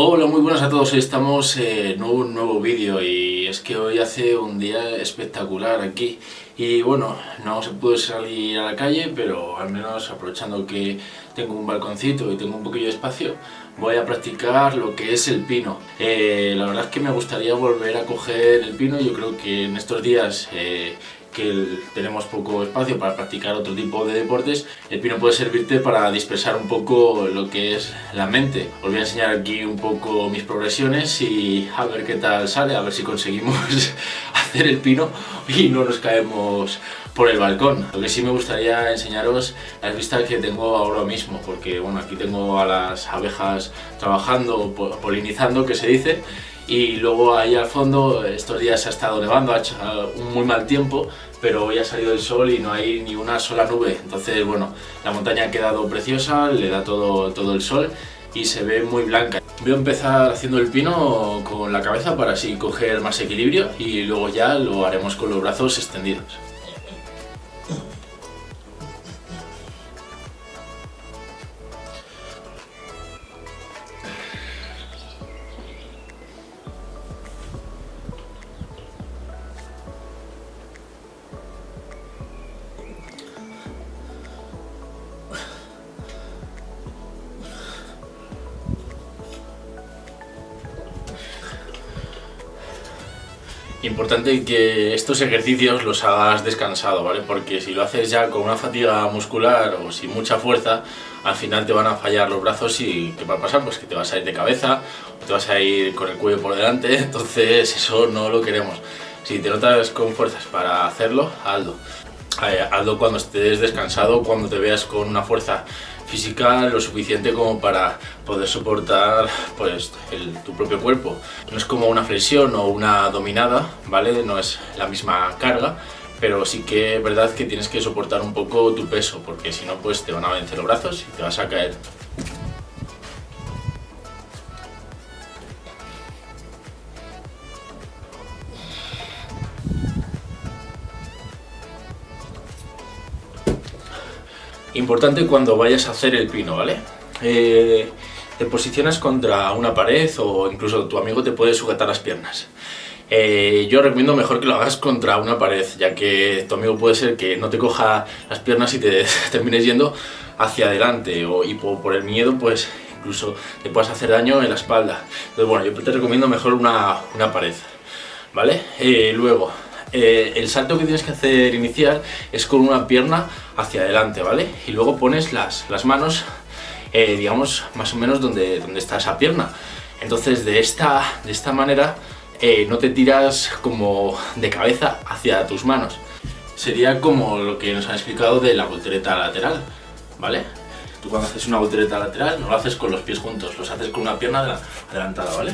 Hola, muy buenas a todos, estamos en un nuevo vídeo y es que hoy hace un día espectacular aquí. Y bueno, no se puede salir a la calle, pero al menos aprovechando que tengo un balconcito y tengo un poquillo de espacio, voy a practicar lo que es el pino. Eh, la verdad es que me gustaría volver a coger el pino, yo creo que en estos días eh, que tenemos poco espacio para practicar otro tipo de deportes, el pino puede servirte para dispersar un poco lo que es la mente. Os voy a enseñar aquí un poco mis progresiones y a ver qué tal sale, a ver si conseguimos hacer el pino y no nos caemos por el balcón. Lo que sí me gustaría enseñaros las vistas que tengo ahora mismo, porque bueno, aquí tengo a las abejas trabajando, polinizando, que se dice, y luego ahí al fondo estos días ha estado nevando, ha hecho un muy mal tiempo pero hoy ha salido el sol y no hay ni una sola nube entonces bueno, la montaña ha quedado preciosa, le da todo, todo el sol y se ve muy blanca. Voy a empezar haciendo el pino con la cabeza para así coger más equilibrio y luego ya lo haremos con los brazos extendidos. Importante que estos ejercicios los hagas descansado, ¿vale? Porque si lo haces ya con una fatiga muscular o sin mucha fuerza, al final te van a fallar los brazos y ¿qué va a pasar? Pues que te vas a ir de cabeza o te vas a ir con el cuello por delante, entonces eso no lo queremos. Si te notas con fuerzas para hacerlo, hazlo. Eh, hazlo cuando estés descansado, cuando te veas con una fuerza física lo suficiente como para poder soportar pues, tu propio cuerpo. No es como una flexión o una dominada, ¿vale? No es la misma carga, pero sí que es verdad que tienes que soportar un poco tu peso, porque si no pues te van a vencer los brazos y te vas a caer. Importante cuando vayas a hacer el pino, ¿vale? Eh, te posicionas contra una pared o incluso tu amigo te puede sujetar las piernas. Eh, yo recomiendo mejor que lo hagas contra una pared, ya que tu amigo puede ser que no te coja las piernas y te termines yendo hacia adelante o, y por, el miedo pues incluso te puedas hacer daño en la espalda. Entonces bueno, yo te recomiendo mejor una, una pared, ¿vale? Eh, luego, eh, el salto que tienes que hacer inicial es con una pierna hacia adelante, ¿vale? Y luego pones las, las manos, eh, digamos, más o menos donde, donde está esa pierna. Entonces, de esta, de esta manera, eh, no te tiras como de cabeza hacia tus manos. Sería como lo que nos han explicado de la voltereta lateral, ¿vale? Tú cuando haces una voltereta lateral no lo haces con los pies juntos, los haces con una pierna adelantada, ¿vale?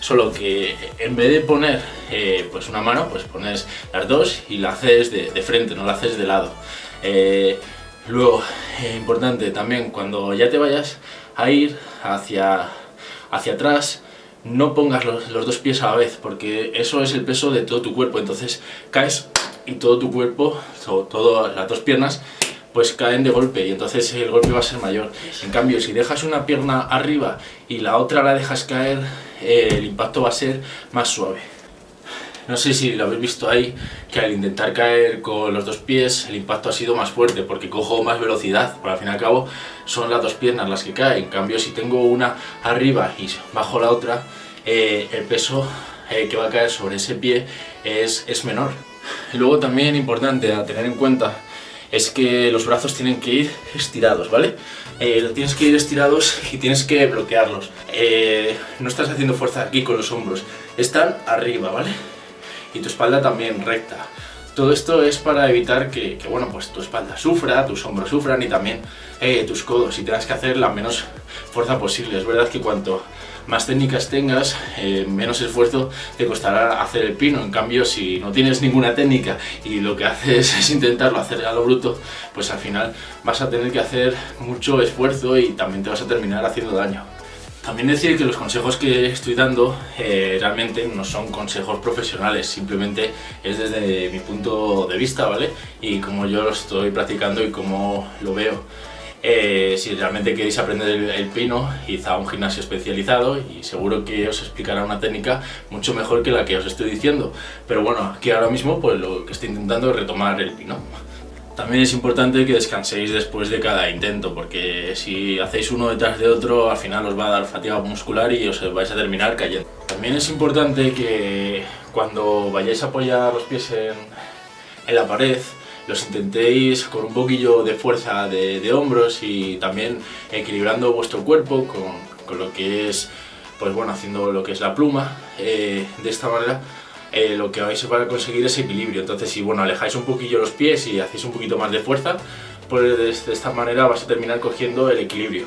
Solo que en vez de poner eh, pues una mano, pues pones las dos y la haces de, frente, no la haces de lado. Eh, luego, eh, importante también, cuando ya te vayas a ir hacia, hacia atrás, no pongas los, dos pies a la vez, porque eso es el peso de todo tu cuerpo, entonces caes y todo tu cuerpo, todas las dos piernas, pues caen de golpe y entonces el golpe va a ser mayor. En cambio, si dejas una pierna arriba y la otra la dejas caer, eh, el impacto va a ser más suave. No sé si lo habéis visto ahí, que al intentar caer con los dos pies el impacto ha sido más fuerte porque cojo más velocidad, pero al fin y al cabo son las dos piernas las que caen. En cambio si tengo una arriba y bajo la otra, eh, el peso eh, que va a caer sobre ese pie es, es menor. luego también importante a tener en cuenta es que los brazos tienen que ir estirados, ¿vale? Eh, tienes que ir estirados y tienes que bloquearlos. Eh, no estás haciendo fuerza aquí con los hombros, están arriba, ¿vale? Y tu espalda también recta. Todo esto es para evitar que, bueno, pues tu espalda sufra, tus hombros sufran y también eh, tus codos y tengas que hacer la menos fuerza posible. Es verdad que cuanto más técnicas tengas, eh, menos esfuerzo te costará hacer el pino. En cambio, si no tienes ninguna técnica y lo que haces es intentarlo hacer a lo bruto, pues al final vas a tener que hacer mucho esfuerzo y también te vas a terminar haciendo daño. También decir que los consejos que estoy dando eh, realmente no son consejos profesionales, simplemente es desde mi punto de vista, ¿vale? Y como yo lo estoy practicando y como lo veo. Eh, si realmente queréis aprender el, pino, id a un gimnasio especializado y seguro que os explicará una técnica mucho mejor que la que os estoy diciendo. Pero bueno, aquí ahora mismo pues lo que estoy intentando es retomar el pino. También es importante que descanséis después de cada intento, porque si hacéis uno detrás de otro, al final os va a dar fatiga muscular y os vais a terminar cayendo. También es importante que cuando vayáis a apoyar los pies en, en la pared, los intentéis con un poquillo de fuerza de, hombros y también equilibrando vuestro cuerpo con, lo que es, pues bueno, haciendo lo que es la pluma, eh, de esta manera eh, lo que vais a conseguir es equilibrio. Entonces si bueno, alejáis un poquillo los pies y hacéis un poquito más de fuerza, pues de esta manera vas a terminar cogiendo el equilibrio.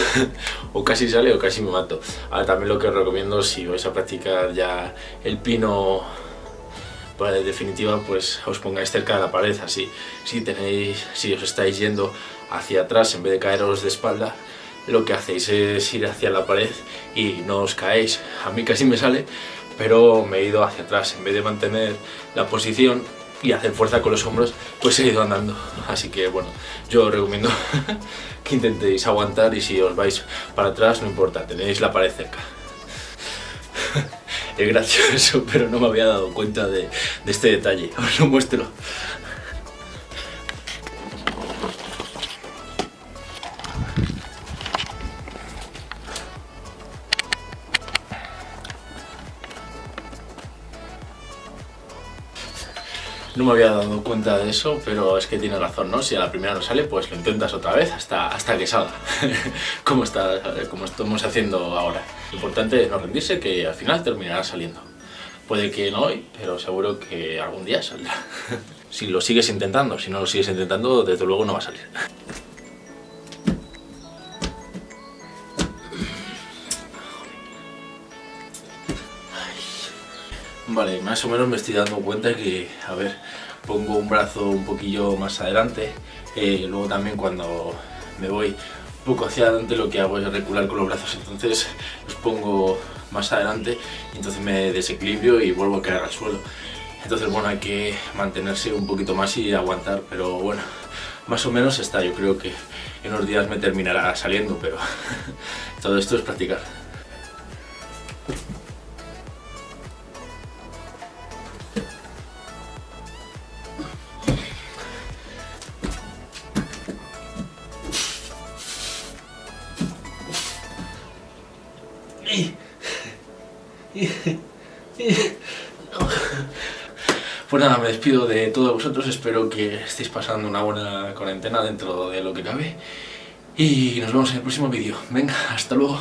o casi sale o casi me mato. Ahora también lo que os recomiendo si vais a practicar ya el pino para de definitiva pues os pongáis cerca de la pared así. Si tenéis si os estáis yendo hacia atrás en vez de caeros de espalda lo que hacéis es ir hacia la pared y no os caéis. A mí casi me sale pero me he ido hacia atrás. En vez de mantener la posición y hacer fuerza con los hombros, pues he ido andando. Así que bueno, yo recomiendo que intentéis aguantar y si os vais para atrás no importa, tenéis la pared cerca. es gracioso, pero no me había dado cuenta de, de este detalle. Os lo muestro. No me había dado cuenta de eso, pero es que tiene razón, ¿no? Si a la primera no sale, pues lo intentas otra vez hasta, hasta que salga, como, está, como estamos haciendo ahora. Lo importante es no rendirse, que al final terminará saliendo. Puede que no hoy, pero seguro que algún día saldrá. si lo sigues intentando, si no lo sigues intentando, desde luego no va a salir. Vale, más o menos me estoy dando cuenta que, a ver, pongo un brazo un poquillo más adelante, eh, luego también cuando me voy un poco hacia adelante lo que hago es recular con los brazos, entonces los pongo más adelante y entonces me desequilibrio y vuelvo a caer al suelo. Entonces bueno, hay que mantenerse un poquito más y aguantar, pero bueno, más o menos está, yo creo que en unos días me terminará saliendo, pero todo esto es practicar. Pues nada, me despido de todos vosotros, espero que estéis pasando una buena cuarentena dentro de lo que cabe y nos vemos en el próximo vídeo. Venga, hasta luego.